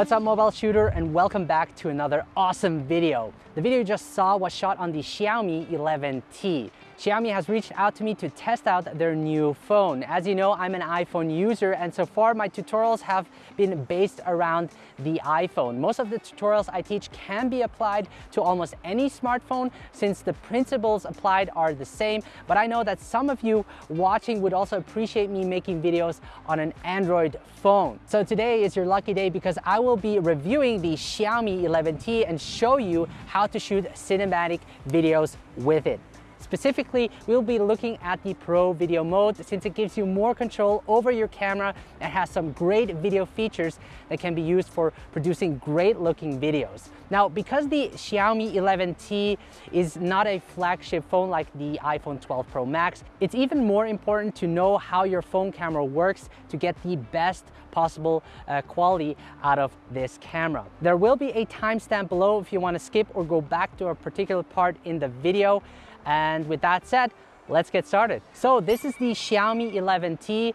What's up mobile shooter and welcome back to another awesome video. The video you just saw was shot on the Xiaomi 11T. Xiaomi has reached out to me to test out their new phone. As you know, I'm an iPhone user and so far my tutorials have been based around the iPhone. Most of the tutorials I teach can be applied to almost any smartphone since the principles applied are the same, but I know that some of you watching would also appreciate me making videos on an Android phone. So today is your lucky day because I will be reviewing the Xiaomi 11T and show you how to shoot cinematic videos with it. Specifically, we'll be looking at the Pro Video mode since it gives you more control over your camera and has some great video features that can be used for producing great looking videos. Now, because the Xiaomi 11T is not a flagship phone like the iPhone 12 Pro Max, it's even more important to know how your phone camera works to get the best possible uh, quality out of this camera. There will be a timestamp below if you want to skip or go back to a particular part in the video. And with that said, let's get started. So this is the Xiaomi 11T. Uh,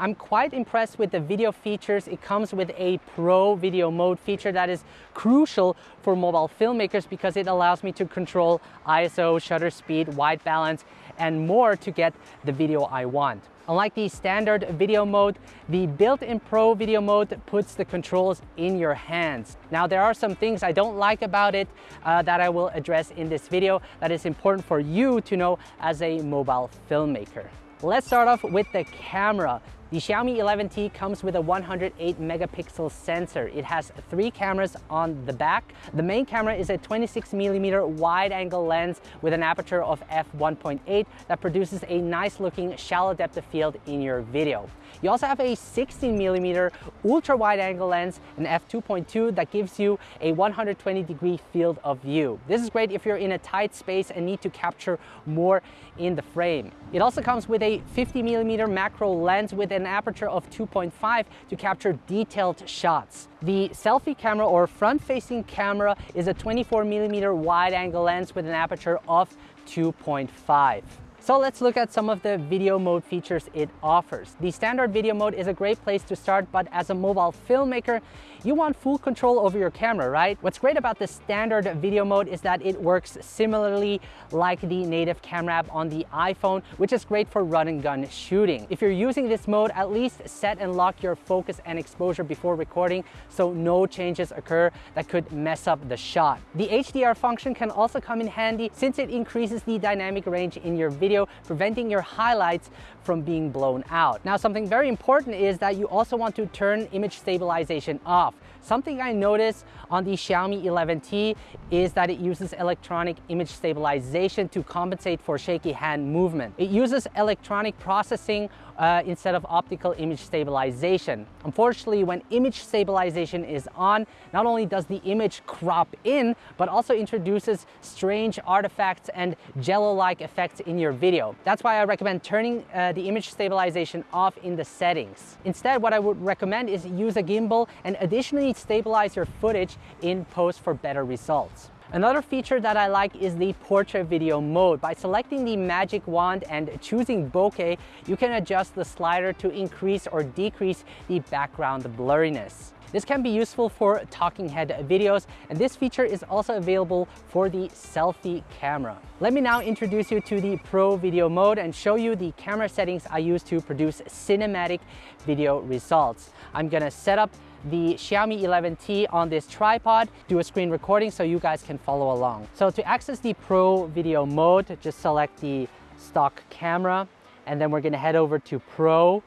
I'm quite impressed with the video features. It comes with a pro video mode feature that is crucial for mobile filmmakers because it allows me to control ISO, shutter speed, white balance, and more to get the video I want. Unlike the standard video mode, the built-in Pro video mode puts the controls in your hands. Now there are some things I don't like about it uh, that I will address in this video that is important for you to know as a mobile filmmaker. Let's start off with the camera. The Xiaomi 11T comes with a 108 megapixel sensor. It has three cameras on the back. The main camera is a 26 millimeter wide angle lens with an aperture of f1.8 that produces a nice looking shallow depth of field in your video. You also have a 16 millimeter ultra wide angle lens, an f2.2 that gives you a 120 degree field of view. This is great if you're in a tight space and need to capture more in the frame. It also comes with a 50 millimeter macro lens with an aperture of 2.5 to capture detailed shots. The selfie camera or front-facing camera is a 24 millimeter wide angle lens with an aperture of 2.5. So let's look at some of the video mode features it offers. The standard video mode is a great place to start, but as a mobile filmmaker, you want full control over your camera, right? What's great about the standard video mode is that it works similarly like the native camera app on the iPhone, which is great for run and gun shooting. If you're using this mode, at least set and lock your focus and exposure before recording so no changes occur that could mess up the shot. The HDR function can also come in handy since it increases the dynamic range in your video, preventing your highlights from being blown out. Now, something very important is that you also want to turn image stabilization off. Something I noticed on the Xiaomi 11T is that it uses electronic image stabilization to compensate for shaky hand movement. It uses electronic processing uh, instead of optical image stabilization. Unfortunately, when image stabilization is on, not only does the image crop in, but also introduces strange artifacts and jello-like effects in your video. That's why I recommend turning uh, the image stabilization off in the settings. Instead, what I would recommend is use a gimbal and additionally stabilize your footage in post for better results. Another feature that I like is the portrait video mode. By selecting the magic wand and choosing bokeh, you can adjust the slider to increase or decrease the background blurriness. This can be useful for talking head videos and this feature is also available for the selfie camera. Let me now introduce you to the Pro Video mode and show you the camera settings I use to produce cinematic video results. I'm gonna set up the Xiaomi 11T on this tripod, do a screen recording so you guys can follow along. So to access the Pro Video mode, just select the stock camera and then we're gonna head over to Pro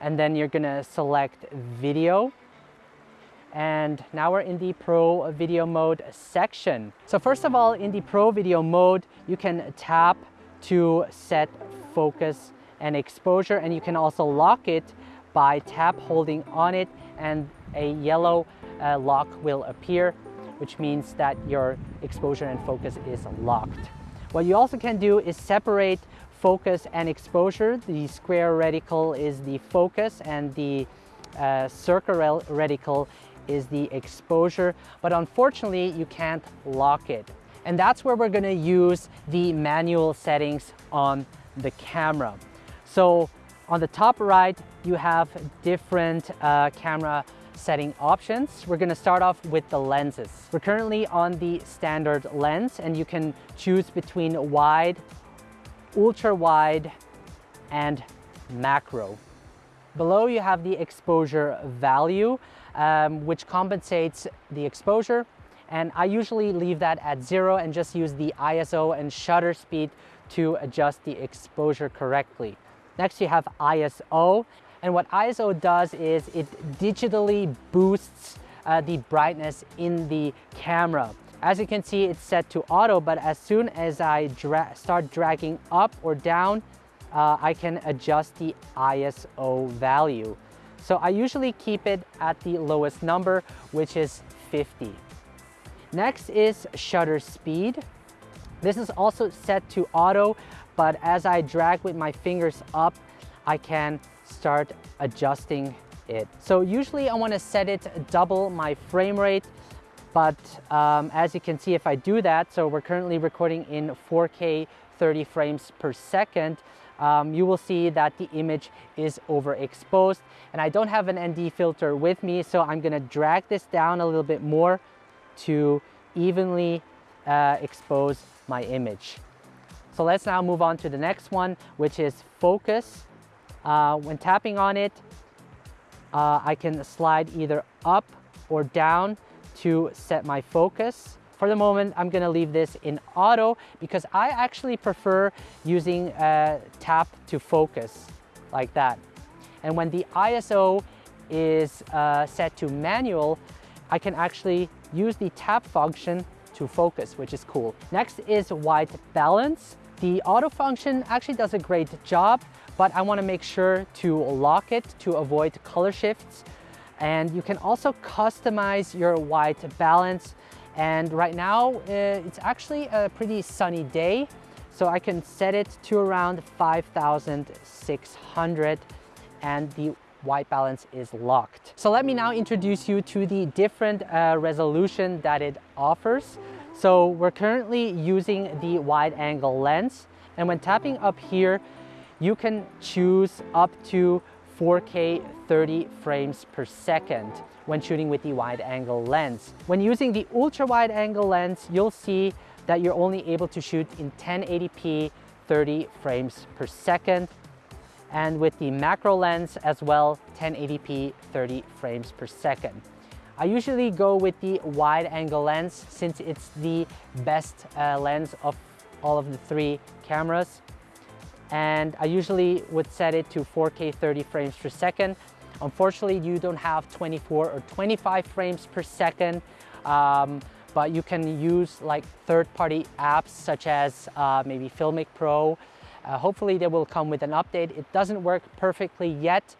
and then you're gonna select Video and now we're in the Pro Video Mode section. So first of all, in the Pro Video Mode, you can tap to set focus and exposure and you can also lock it by tap holding on it and a yellow uh, lock will appear, which means that your exposure and focus is locked. What you also can do is separate focus and exposure. The square reticle is the focus and the uh, circle reticle is the exposure, but unfortunately you can't lock it. And that's where we're gonna use the manual settings on the camera. So on the top right, you have different uh, camera setting options. We're gonna start off with the lenses. We're currently on the standard lens and you can choose between wide, ultra wide, and macro. Below you have the exposure value, um, which compensates the exposure. And I usually leave that at zero and just use the ISO and shutter speed to adjust the exposure correctly. Next you have ISO. And what ISO does is it digitally boosts uh, the brightness in the camera. As you can see, it's set to auto, but as soon as I dra start dragging up or down, uh, I can adjust the ISO value. So I usually keep it at the lowest number, which is 50. Next is shutter speed. This is also set to auto, but as I drag with my fingers up, I can start adjusting it. So usually I wanna set it double my frame rate, but um, as you can see, if I do that, so we're currently recording in 4K 30 frames per second, um, you will see that the image is overexposed and I don't have an ND filter with me so I'm gonna drag this down a little bit more to evenly uh, expose my image. So let's now move on to the next one which is focus. Uh, when tapping on it uh, I can slide either up or down to set my focus. For the moment, I'm gonna leave this in auto because I actually prefer using a tap to focus like that. And when the ISO is uh, set to manual, I can actually use the tap function to focus, which is cool. Next is white balance. The auto function actually does a great job, but I wanna make sure to lock it to avoid color shifts. And you can also customize your white balance and right now, uh, it's actually a pretty sunny day. So I can set it to around 5,600 and the white balance is locked. So let me now introduce you to the different uh, resolution that it offers. So we're currently using the wide angle lens and when tapping up here, you can choose up to 4K 30 frames per second when shooting with the wide angle lens. When using the ultra wide angle lens, you'll see that you're only able to shoot in 1080p 30 frames per second. And with the macro lens as well, 1080p 30 frames per second. I usually go with the wide angle lens since it's the best uh, lens of all of the three cameras and I usually would set it to 4K 30 frames per second. Unfortunately, you don't have 24 or 25 frames per second, um, but you can use like third-party apps such as uh, maybe Filmic Pro. Uh, hopefully they will come with an update. It doesn't work perfectly yet,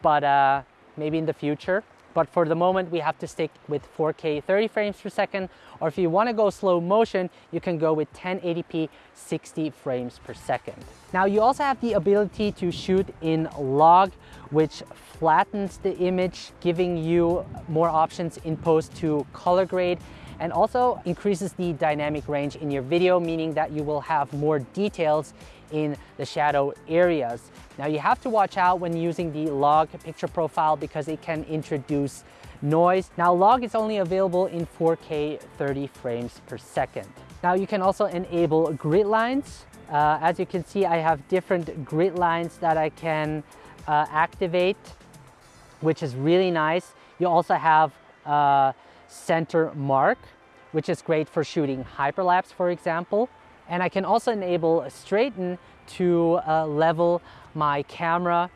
but uh, maybe in the future. But for the moment, we have to stick with 4K 30 frames per second, or if you wanna go slow motion, you can go with 1080p 60 frames per second. Now you also have the ability to shoot in log, which flattens the image, giving you more options in post to color grade and also increases the dynamic range in your video, meaning that you will have more details in the shadow areas. Now you have to watch out when using the log picture profile because it can introduce noise. Now log is only available in 4K 30 frames per second. Now you can also enable grid lines. Uh, as you can see, I have different grid lines that I can uh, activate, which is really nice. You also have uh, center mark, which is great for shooting hyperlapse, for example. And I can also enable straighten to uh, level my camera,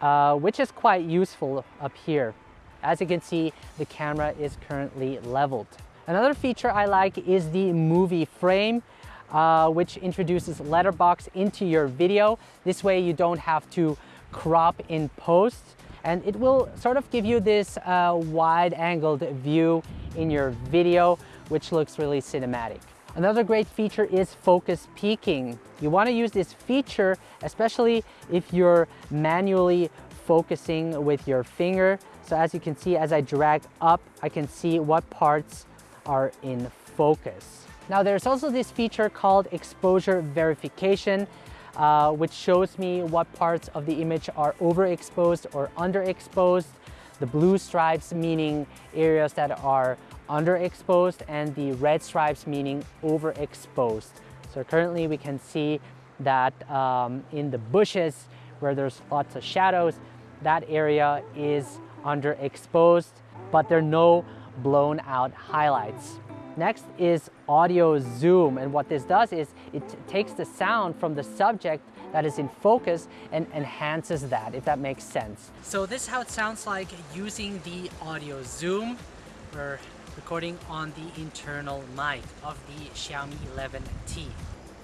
uh, which is quite useful up here. As you can see, the camera is currently leveled. Another feature I like is the movie frame, uh, which introduces letterbox into your video. This way you don't have to crop in post and it will sort of give you this uh, wide angled view in your video, which looks really cinematic. Another great feature is focus peaking. You want to use this feature, especially if you're manually focusing with your finger. So as you can see, as I drag up, I can see what parts are in focus. Now there's also this feature called exposure verification, uh, which shows me what parts of the image are overexposed or underexposed. the blue stripes meaning areas that are underexposed and the red stripes meaning overexposed. So currently we can see that um, in the bushes where there's lots of shadows, that area is underexposed, but there are no blown out highlights. Next is audio zoom. And what this does is it takes the sound from the subject that is in focus and enhances that, if that makes sense. So this is how it sounds like using the audio zoom. We're recording on the internal mic of the Xiaomi 11T.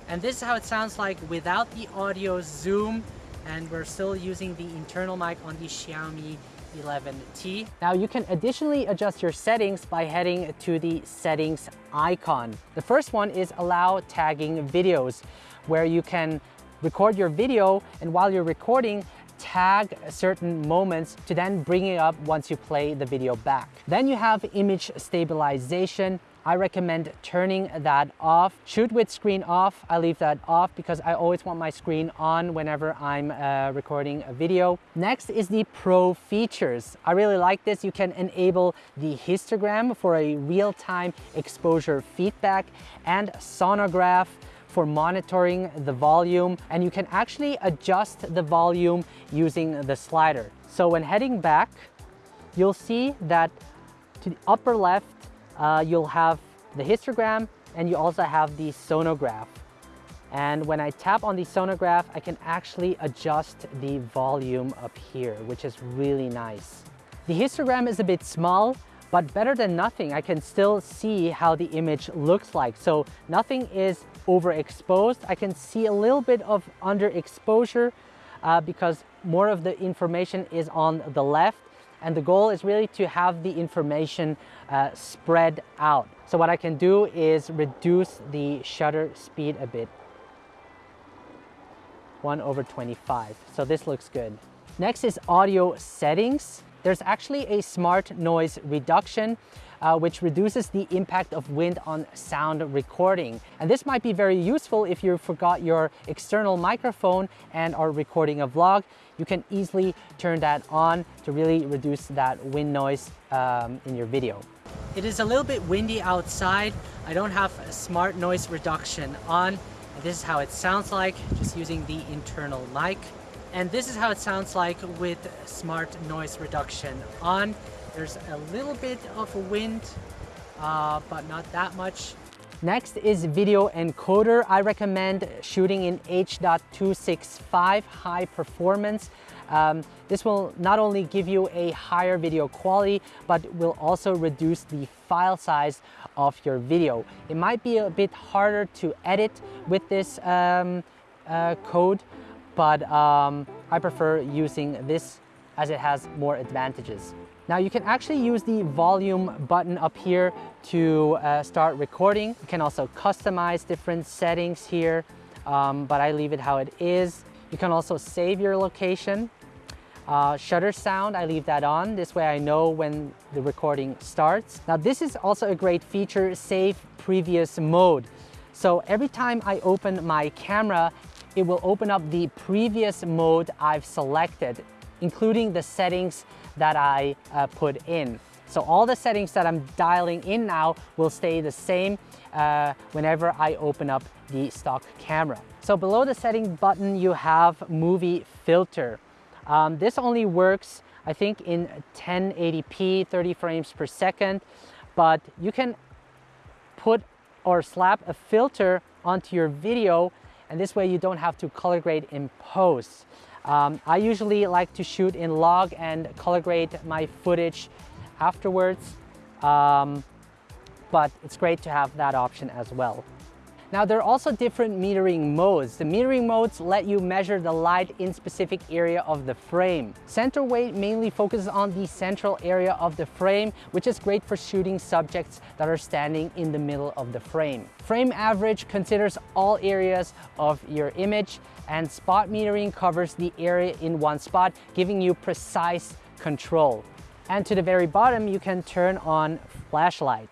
And this is how it sounds like without the audio zoom and we're still using the internal mic on the Xiaomi 11T. Now you can additionally adjust your settings by heading to the settings icon. The first one is allow tagging videos where you can record your video and while you're recording tag certain moments to then bring it up once you play the video back. Then you have image stabilization I recommend turning that off. Shoot with screen off, I leave that off because I always want my screen on whenever I'm uh, recording a video. Next is the Pro features. I really like this. You can enable the histogram for a real-time exposure feedback and sonograph for monitoring the volume and you can actually adjust the volume using the slider. So when heading back, you'll see that to the upper left uh, you'll have the histogram and you also have the sonograph. And when I tap on the sonograph, I can actually adjust the volume up here, which is really nice. The histogram is a bit small, but better than nothing. I can still see how the image looks like. So nothing is overexposed. I can see a little bit of underexposure uh, because more of the information is on the left and the goal is really to have the information uh, spread out. So what I can do is reduce the shutter speed a bit. 1 over 25. So this looks good. Next is audio settings. There's actually a smart noise reduction uh, which reduces the impact of wind on sound recording. And this might be very useful if you forgot your external microphone and are recording a vlog. You can easily turn that on to really reduce that wind noise um, in your video. It is a little bit windy outside. I don't have a smart noise reduction on. This is how it sounds like just using the internal mic. And this is how it sounds like with smart noise reduction on. There's a little bit of wind, uh, but not that much. Next is video encoder. I recommend shooting in H.265 high performance. Um, this will not only give you a higher video quality, but will also reduce the file size of your video. It might be a bit harder to edit with this um, uh, code, but um, I prefer using this as it has more advantages. Now you can actually use the volume button up here to uh, start recording. You can also customize different settings here, um, but I leave it how it is. You can also save your location. Uh, shutter sound, I leave that on. This way I know when the recording starts. Now this is also a great feature, save previous mode. So every time I open my camera, it will open up the previous mode I've selected, including the settings that I uh, put in. So all the settings that I'm dialing in now will stay the same uh, whenever I open up the stock camera. So below the setting button, you have movie filter. Um, this only works, I think, in 1080p, 30 frames per second, but you can put or slap a filter onto your video and this way you don't have to color grade in post. Um, I usually like to shoot in log and color grade my footage afterwards, um, but it's great to have that option as well. Now there are also different metering modes. The metering modes let you measure the light in specific area of the frame. Center weight mainly focuses on the central area of the frame, which is great for shooting subjects that are standing in the middle of the frame. Frame average considers all areas of your image and spot metering covers the area in one spot, giving you precise control. And to the very bottom, you can turn on flashlight.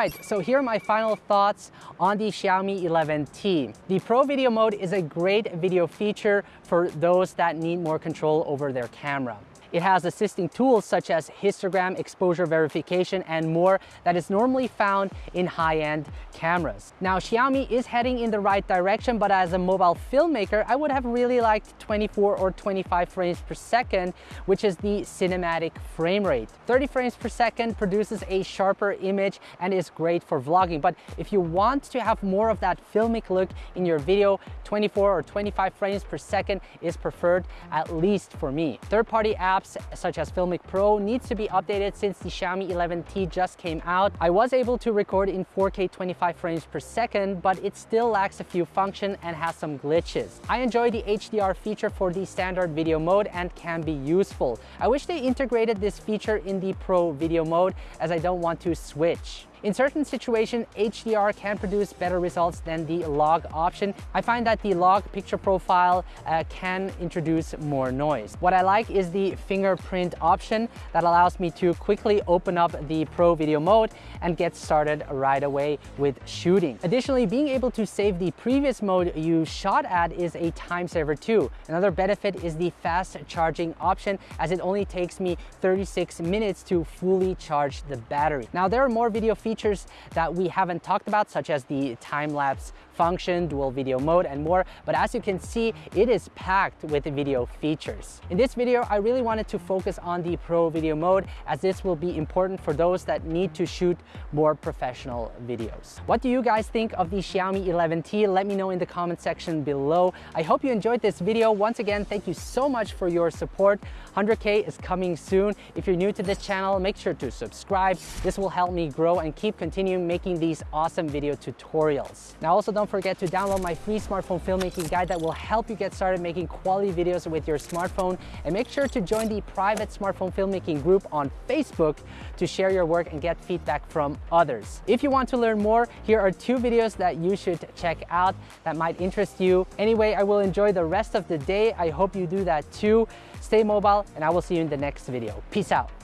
Right, so here are my final thoughts on the Xiaomi 11T. The Pro Video mode is a great video feature for those that need more control over their camera. It has assisting tools such as histogram, exposure verification, and more that is normally found in high-end cameras. Now, Xiaomi is heading in the right direction, but as a mobile filmmaker, I would have really liked 24 or 25 frames per second, which is the cinematic frame rate. 30 frames per second produces a sharper image and is great for vlogging. But if you want to have more of that filmic look in your video, 24 or 25 frames per second is preferred, at least for me. Third-party apps such as Filmic Pro needs to be updated since the Xiaomi 11T just came out. I was able to record in 4K 25 frames per second, but it still lacks a few functions and has some glitches. I enjoy the HDR feature for the standard video mode and can be useful. I wish they integrated this feature in the Pro video mode as I don't want to switch. In certain situations, HDR can produce better results than the log option. I find that the log picture profile uh, can introduce more noise. What I like is the fingerprint option that allows me to quickly open up the Pro Video mode and get started right away with shooting. Additionally, being able to save the previous mode you shot at is a time saver too. Another benefit is the fast charging option as it only takes me 36 minutes to fully charge the battery. Now there are more video features features that we haven't talked about, such as the time-lapse function, dual video mode, and more. But as you can see, it is packed with video features. In this video, I really wanted to focus on the Pro Video mode as this will be important for those that need to shoot more professional videos. What do you guys think of the Xiaomi 11T? Let me know in the comment section below. I hope you enjoyed this video. Once again, thank you so much for your support. 100K is coming soon. If you're new to this channel, make sure to subscribe. This will help me grow and keep continuing making these awesome video tutorials. Now also don't forget to download my free smartphone filmmaking guide that will help you get started making quality videos with your smartphone and make sure to join the private smartphone filmmaking group on Facebook to share your work and get feedback from others. If you want to learn more, here are two videos that you should check out that might interest you. Anyway, I will enjoy the rest of the day. I hope you do that too. Stay mobile and I will see you in the next video. Peace out.